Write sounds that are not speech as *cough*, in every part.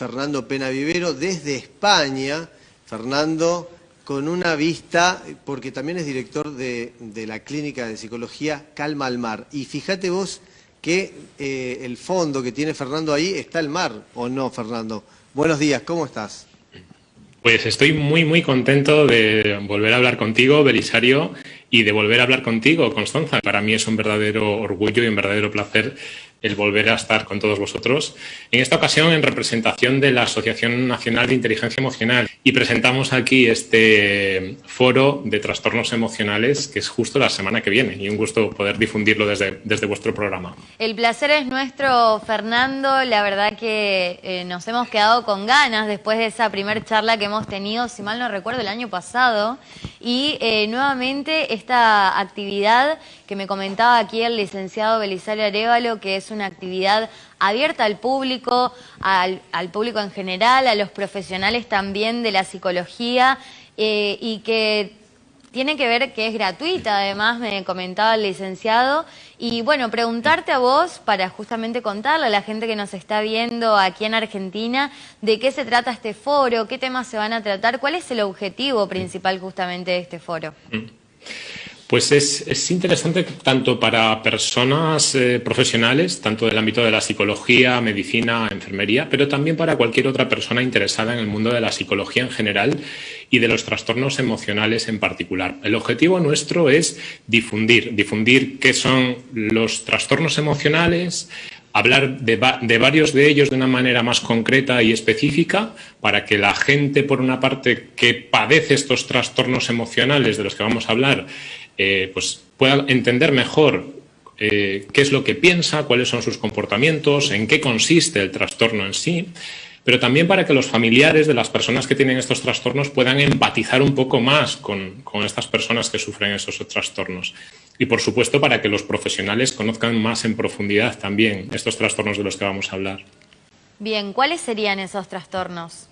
Fernando Pena Vivero desde España. Fernando, con una vista, porque también es director de, la clínica de psicología Calma al Mar. Y fíjate vos que eh, el fondo que tiene Fernando ahí está el mar, ¿o no, Fernando? Buenos días, ¿cómo estás? Pues estoy muy, muy contento de volver a hablar contigo, Belisario, y de volver a hablar contigo, Constanza. Para mí es un verdadero orgullo y un verdadero placer el volver a estar con todos vosotros. En esta ocasión en representación de la Asociación Nacional de Inteligencia Emocional y presentamos aquí este foro de trastornos emocionales que es justo la semana que viene y un gusto poder difundirlo desde, desde vuestro programa. El placer es nuestro, Fernando. La verdad que eh, nos hemos quedado con ganas después de esa primera charla que hemos tenido, si mal no recuerdo, el año pasado. Y eh, nuevamente esta actividad que me comentaba aquí el licenciado Belisario Arevalo, que es una actividad abierta al público, al, público en general, a los profesionales también de la psicología eh, y que tiene que ver que es gratuita, además me comentaba el licenciado. Y bueno, preguntarte a vos para justamente contarle a la gente que nos está viendo aquí en Argentina de qué se trata este foro, qué temas se van a tratar, cuál es el objetivo principal justamente de este foro. Pues es, interesante tanto para personas eh, profesionales, tanto del ámbito de la psicología, medicina, enfermería, pero también para cualquier otra persona interesada en el mundo de la psicología en general y de los trastornos emocionales en particular. El objetivo nuestro es difundir, difundir qué son los trastornos emocionales, hablar de, varios de ellos de una manera más concreta y específica para que la gente, por una parte, que padece estos trastornos emocionales de los que vamos a hablar, eh, pues pueda entender mejor eh, qué es lo que piensa, cuáles son sus comportamientos, en qué consiste el trastorno en sí, pero también para que los familiares de las personas que tienen estos trastornos puedan empatizar un poco más con, con estas personas que sufren esos trastornos. Y por supuesto para que los profesionales conozcan más en profundidad también estos trastornos de los que vamos a hablar. Bien, ¿cuáles serían esos trastornos?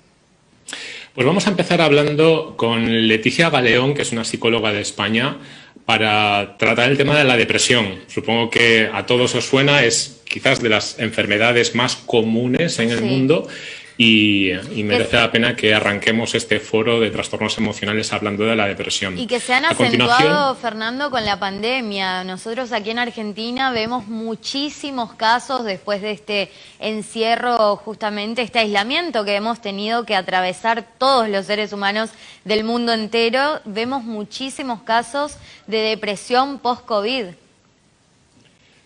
Pues vamos a empezar hablando con Leticia Galeón, que es una psicóloga de España, para tratar el tema de la depresión. Supongo que a todos os suena, es quizás de las enfermedades más comunes en el mundo y, merece la pena que arranquemos este foro de trastornos emocionales hablando de la depresión. Y que se han acentuado, Fernando, con la pandemia. Nosotros aquí en Argentina vemos muchísimos casos después de este encierro, justamente este aislamiento que hemos tenido que atravesar todos los seres humanos del mundo entero. Vemos muchísimos casos de depresión post-COVID.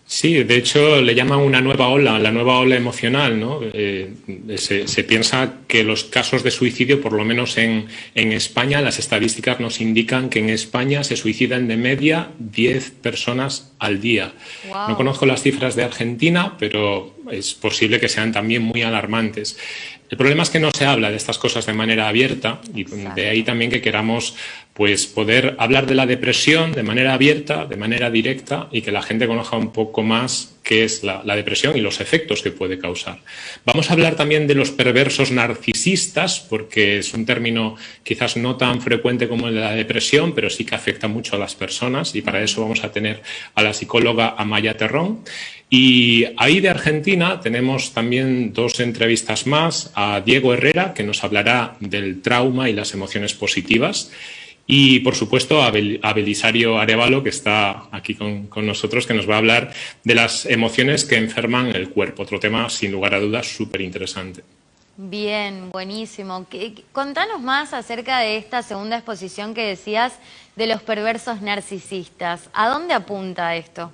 Sí, de hecho le llaman una nueva ola, la nueva ola emocional. ¿no? Eh, se, piensa que los casos de suicidio, por lo menos en, España, las estadísticas nos indican que en España se suicidan de media 10 personas al día. No conozco las cifras de Argentina, pero es posible que sean también muy alarmantes. El problema es que no se habla de estas cosas de manera abierta y de ahí también que queramos pues poder hablar de la depresión de manera abierta, de manera directa y que la gente conozca un poco más qué es la, depresión y los efectos que puede causar. Vamos a hablar también de los perversos narcisistas, porque es un término quizás no tan frecuente como el de la depresión, pero sí que afecta mucho a las personas y para eso vamos a tener a la psicóloga Amaya Terrón. Y ahí de Argentina tenemos también dos entrevistas más a Diego Herrera, que nos hablará del trauma y las emociones positivas. Y, por supuesto, a, Belisario Arevalo, que está aquí con, nosotros, que nos va a hablar de las emociones que enferman el cuerpo. Otro tema, sin lugar a dudas, súper interesante. Bien, buenísimo. Contanos más acerca de esta segunda exposición que decías de los perversos narcisistas. ¿A dónde apunta esto?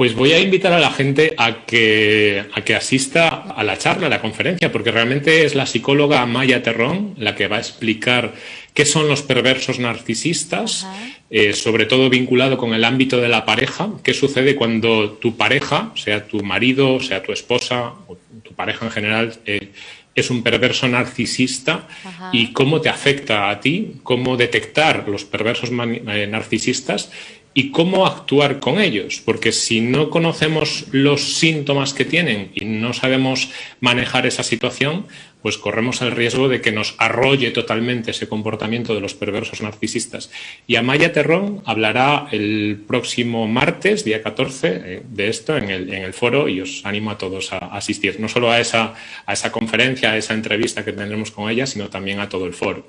Pues voy a invitar a la gente a que, a que asista a la charla, a la conferencia, porque realmente es la psicóloga Maya Terrón la que va a explicar qué son los perversos narcisistas, eh, sobre todo vinculado con el ámbito de la pareja, qué sucede cuando tu pareja, sea tu marido, sea tu esposa, o tu pareja en general, eh, es un perverso narcisista y cómo te afecta a ti, cómo detectar los perversos eh, narcisistas y cómo actuar con ellos, porque si no conocemos los síntomas que tienen y no sabemos manejar esa situación, pues corremos el riesgo de que nos arrolle totalmente ese comportamiento de los perversos narcisistas. Y Amaya Terrón hablará el próximo martes, día 14, eh, de esto en el, foro y os animo a todos a asistir, no solo a esa, a esa conferencia, a esa entrevista que tendremos con ella, sino también a todo el foro.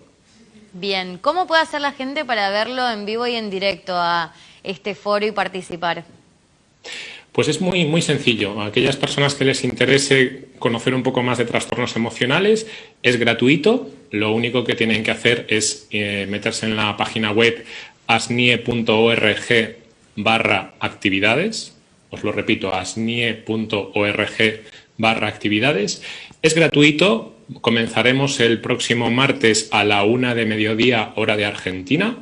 Bien, ¿cómo puede hacer la gente para verlo en vivo y en directo a este foro y participar? Pues es muy, muy sencillo. A aquellas personas que les interese conocer un poco más de trastornos emocionales, es gratuito. Lo único que tienen que hacer es eh, meterse en la página web asnie.org barra actividades. Os lo repito, asnie.org barra actividades. Es gratuito. Comenzaremos el próximo martes a la una de mediodía, hora de Argentina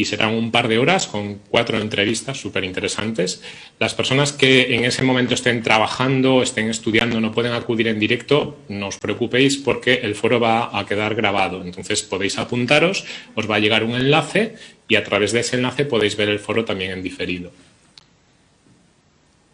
y serán un par de horas con cuatro entrevistas súper interesantes. Las personas que en ese momento estén trabajando, estén estudiando, no pueden acudir en directo, no os preocupéis porque el foro va a quedar grabado. Entonces podéis apuntaros, os va a llegar un enlace y a través de ese enlace podéis ver el foro también en diferido.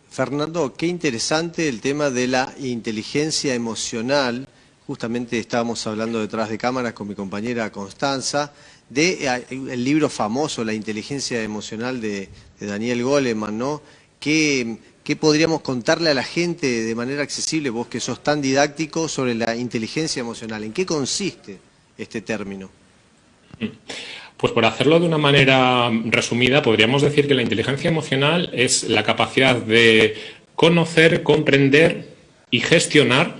Fernando, qué interesante el tema de la inteligencia emocional. Justamente estábamos hablando detrás de cámaras con mi compañera Constanza de eh, el libro famoso, La inteligencia emocional de, Daniel Goleman, ¿no? ¿Qué, podríamos contarle a la gente de manera accesible, vos que sos tan didáctico, sobre la inteligencia emocional? ¿En qué consiste este término? Pues por hacerlo de una manera resumida, podríamos decir que la inteligencia emocional es la capacidad de conocer, comprender y gestionar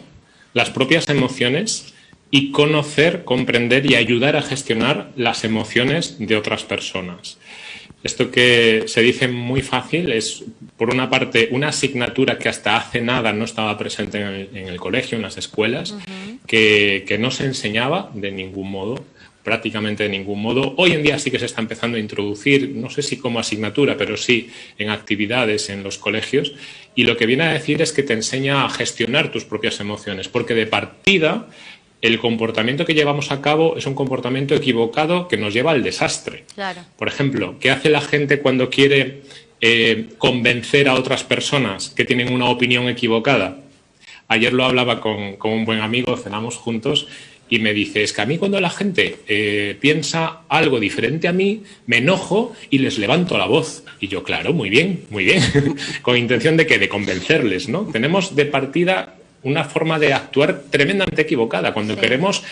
las propias emociones y conocer, comprender y ayudar a gestionar las emociones de otras personas. Esto que se dice muy fácil es, por una parte, una asignatura que hasta hace nada no estaba presente en el, colegio, en las escuelas, que, que no se enseñaba de ningún modo prácticamente de ningún modo. Hoy en día sí que se está empezando a introducir, no sé si como asignatura, pero sí en actividades en los colegios. Y lo que viene a decir es que te enseña a gestionar tus propias emociones, porque de partida el comportamiento que llevamos a cabo es un comportamiento equivocado que nos lleva al desastre. Por ejemplo, ¿qué hace la gente cuando quiere eh, convencer a otras personas que tienen una opinión equivocada? Ayer lo hablaba con, un buen amigo, cenamos juntos, y me dice, es que a mí cuando la gente eh, piensa algo diferente a mí, me enojo y les levanto la voz. Y yo, claro, muy bien, muy bien, *laughs* con intención de que de convencerles, ¿no? Tenemos de partida una forma de actuar tremendamente equivocada. Cuando queremos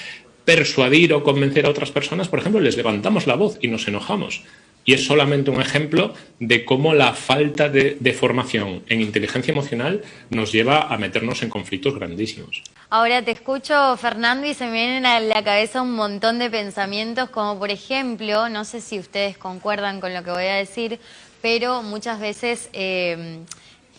persuadir o convencer a otras personas, por ejemplo, les levantamos la voz y nos enojamos. Y es solamente un ejemplo de cómo la falta de, de, formación en inteligencia emocional nos lleva a meternos en conflictos grandísimos. Ahora te escucho, Fernando, y se me vienen a la cabeza un montón de pensamientos, como por ejemplo, no sé si ustedes concuerdan con lo que voy a decir, pero muchas veces eh,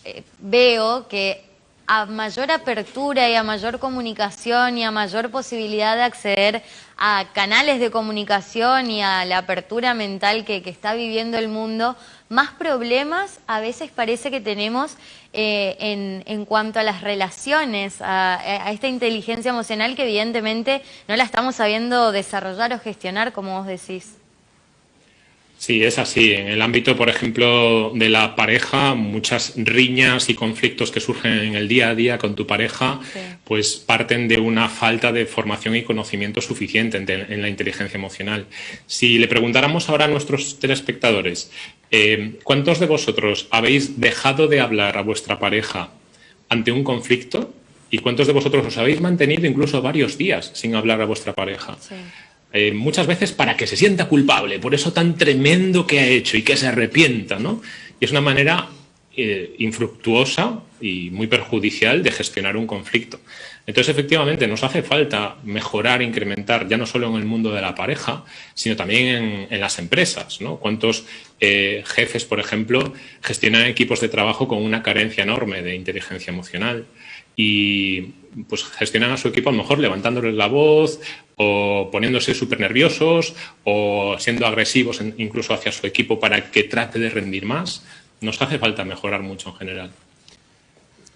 eh, veo que a mayor apertura y a mayor comunicación y a mayor posibilidad de acceder a canales de comunicación y a la apertura mental que, está viviendo el mundo, más problemas a veces parece que tenemos eh, en, cuanto a las relaciones, a, esta inteligencia emocional que evidentemente no la estamos sabiendo desarrollar o gestionar, como vos decís. Sí, es así. En el ámbito, por ejemplo, de la pareja, muchas riñas y conflictos que surgen en el día a día con tu pareja, pues parten de una falta de formación y conocimiento suficiente en, la inteligencia emocional. Si le preguntáramos ahora a nuestros telespectadores, eh, ¿cuántos de vosotros habéis dejado de hablar a vuestra pareja ante un conflicto? ¿Y cuántos de vosotros os habéis mantenido incluso varios días sin hablar a vuestra pareja? Eh, muchas veces para que se sienta culpable por eso tan tremendo que ha hecho y que se arrepienta, ¿no? Y es una manera eh, infructuosa y muy perjudicial de gestionar un conflicto. Entonces, efectivamente, nos hace falta mejorar, incrementar, ya no solo en el mundo de la pareja, sino también en, las empresas. ¿no? ¿Cuántos eh, jefes, por ejemplo, gestionan equipos de trabajo con una carencia enorme de inteligencia emocional? Y pues gestionan a su equipo a lo mejor levantándoles la voz o poniéndose súper nerviosos o siendo agresivos incluso hacia su equipo para que trate de rendir más. Nos hace falta mejorar mucho en general.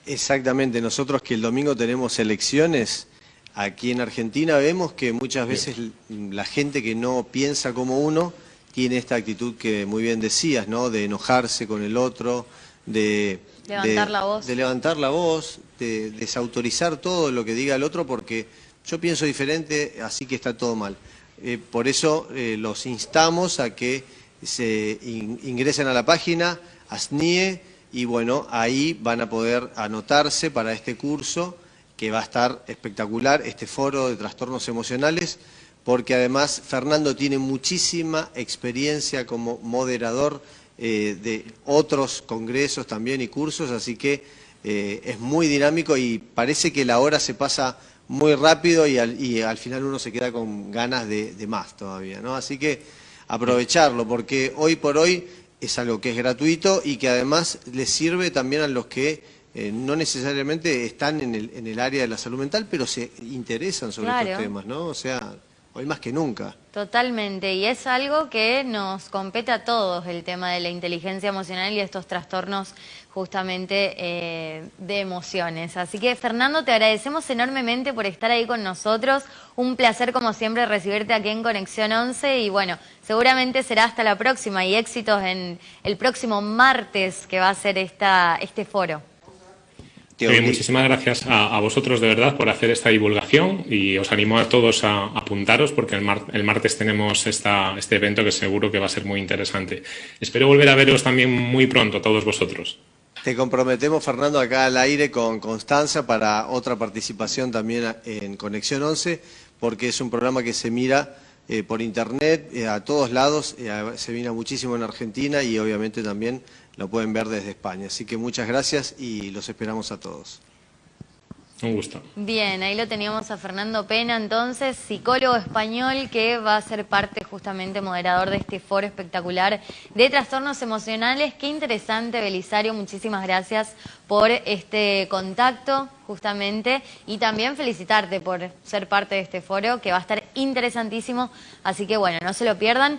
Exactamente, nosotros que el domingo tenemos elecciones, aquí en Argentina vemos que muchas veces la gente que no piensa como uno tiene esta actitud que muy bien decías, ¿no? De enojarse con el otro, de... Levantar la voz. De levantar la voz, de desautorizar todo lo que diga el otro porque yo pienso diferente, así que está todo mal. Eh, por eso eh, los instamos a que se ingresen a la página ASNIE y bueno, ahí van a poder anotarse para este curso que va a estar espectacular, este foro de trastornos emocionales, porque además Fernando tiene muchísima experiencia como moderador eh, de otros congresos también y cursos, así que es muy dinámico y parece que la hora se pasa muy rápido y al, final uno se queda con ganas de, más todavía, ¿no? Así que aprovecharlo, porque hoy por hoy es algo que es gratuito y que además les sirve también a los que eh, no necesariamente están en el, en el área de la salud mental, pero se interesan sobre estos temas, ¿no? O sea, hoy más que nunca. Totalmente, y es algo que nos compete a todos, el tema de la inteligencia emocional y estos trastornos justamente eh, de emociones. Así que Fernando, te agradecemos enormemente por estar ahí con nosotros. Un placer como siempre recibirte aquí en Conexión 11 y bueno, seguramente será hasta la próxima y éxitos en el próximo martes que va a ser esta, este foro muchísimas gracias a, vosotros de verdad por hacer esta divulgación y os animo a todos a, apuntaros porque el, martes tenemos esta, este evento que seguro que va a ser muy interesante. Espero volver a veros también muy pronto, todos vosotros. Te comprometemos, Fernando, acá al aire con Constanza para otra participación también en Conexión 11, porque es un programa que se mira eh, por internet eh, a todos lados, eh, se mira muchísimo en Argentina y obviamente también lo pueden ver desde España. Así que muchas gracias y los esperamos a todos. Un gusto. Bien, ahí lo teníamos a Fernando Pena, entonces, psicólogo español que va a ser parte justamente moderador de este foro espectacular de trastornos emocionales. Qué interesante, Belisario, muchísimas gracias por este contacto justamente y también felicitarte por ser parte de este foro que va a estar interesantísimo, así que bueno, no se lo pierdan.